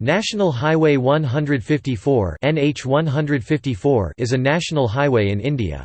National Highway 154 NH 154 is a national highway in India.